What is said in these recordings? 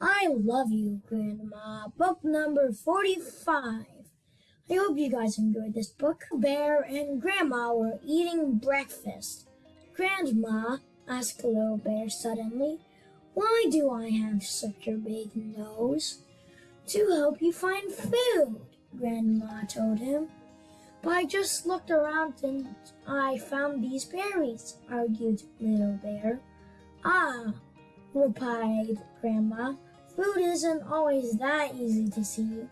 I love you, Grandma. Book number 45. I hope you guys enjoyed this book. Bear and Grandma were eating breakfast. Grandma, asked Little Bear suddenly, why do I have such a big nose? To help you find food, Grandma told him. But I just looked around and I found these berries, argued Little Bear. Ah, replied Grandma. Food isn't always that easy to see.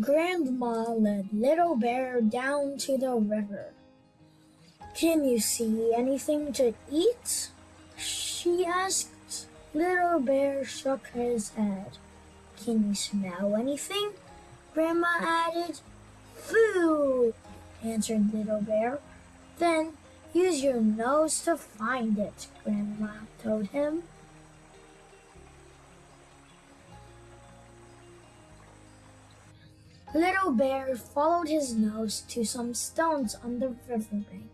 Grandma led Little Bear down to the river. Can you see anything to eat? She asked. Little Bear shook his head. Can you smell anything? Grandma added. Food, answered Little Bear. Then use your nose to find it, Grandma told him. Little Bear followed his nose to some stones on the riverbank.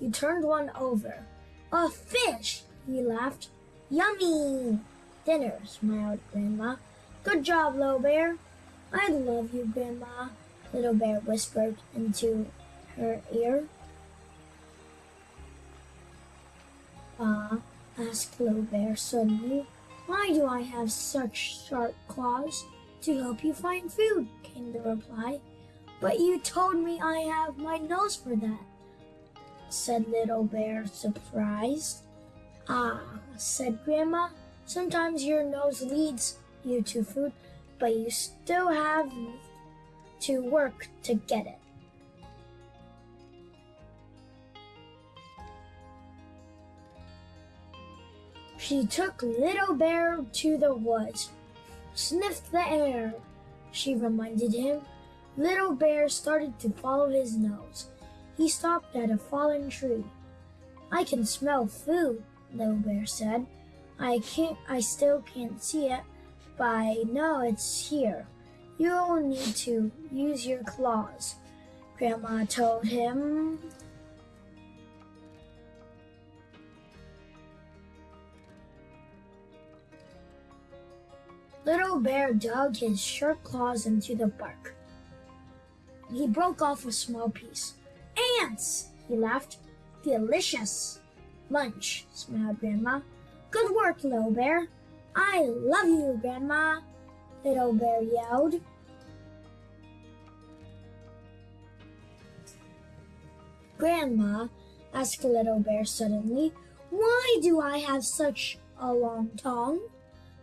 He turned one over. A fish! He laughed. Yummy! Dinner, smiled Grandma. Good job, Little Bear. I love you, Grandma, Little Bear whispered into her ear. Ah, asked Little Bear suddenly. Why do I have such sharp claws? To help you find food, came the reply. But you told me I have my nose for that, said Little Bear, surprised. Ah, said Grandma, sometimes your nose leads you to food, but you still have to work to get it. She took Little Bear to the woods. Sniff the air, she reminded him. Little Bear started to follow his nose. He stopped at a fallen tree. I can smell food, Little Bear said. I can't I still can't see it, but I know it's here. You'll need to use your claws, Grandma told him. Little Bear dug his sharp claws into the bark. He broke off a small piece. Ants! He laughed. Delicious! Lunch, smiled Grandma. Good work, Little Bear. I love you, Grandma, Little Bear yelled. Grandma, asked Little Bear suddenly, why do I have such a long tongue?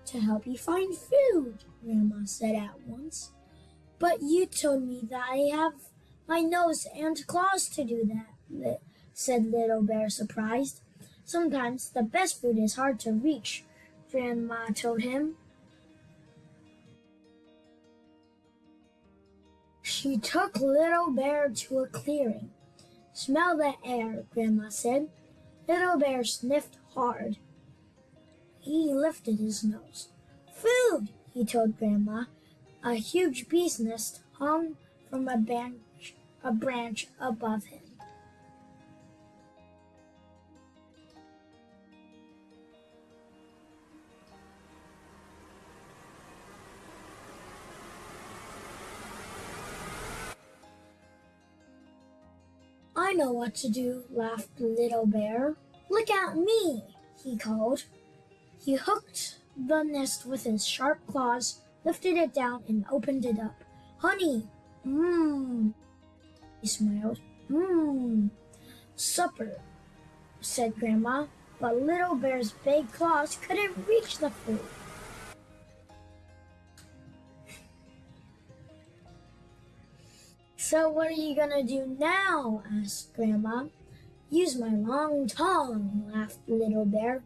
To help you find food, Grandma said at once. But you told me that I have my nose and claws to do that, said Little Bear, surprised. Sometimes the best food is hard to reach, Grandma told him. She took Little Bear to a clearing. Smell the air, Grandma said. Little Bear sniffed hard. He lifted his nose. Food, he told Grandma. A huge bee's nest hung from a branch, a branch above him. I know what to do, laughed Little Bear. Look at me, he called. He hooked the nest with his sharp claws, lifted it down, and opened it up. Honey! Mmm! He smiled. Mmm! Supper, said Grandma, but Little Bear's big claws couldn't reach the food. So what are you gonna do now? asked Grandma. Use my long tongue, laughed Little Bear.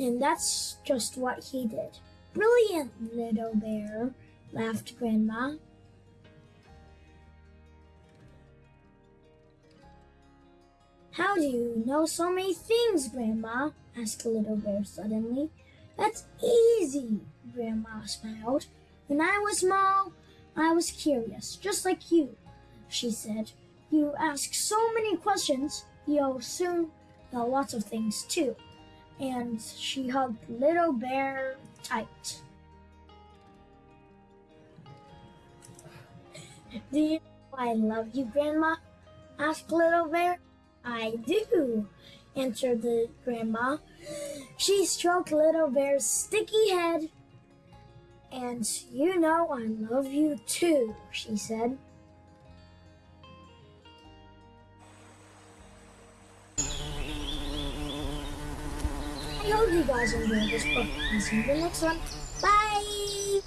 And that's just what he did. Brilliant, Little Bear, laughed Grandma. How do you know so many things, Grandma? asked Little Bear suddenly. That's easy, Grandma smiled. When I was small, I was curious, just like you, she said. You ask so many questions, you'll soon know lots of things too. And she hugged Little Bear tight. Do you know I love you, Grandma? asked Little Bear. I do, answered the grandma. She stroked Little Bear's sticky head. And you know I love you too, she said. I hope you guys enjoyed this book and see you in the next one. Bye!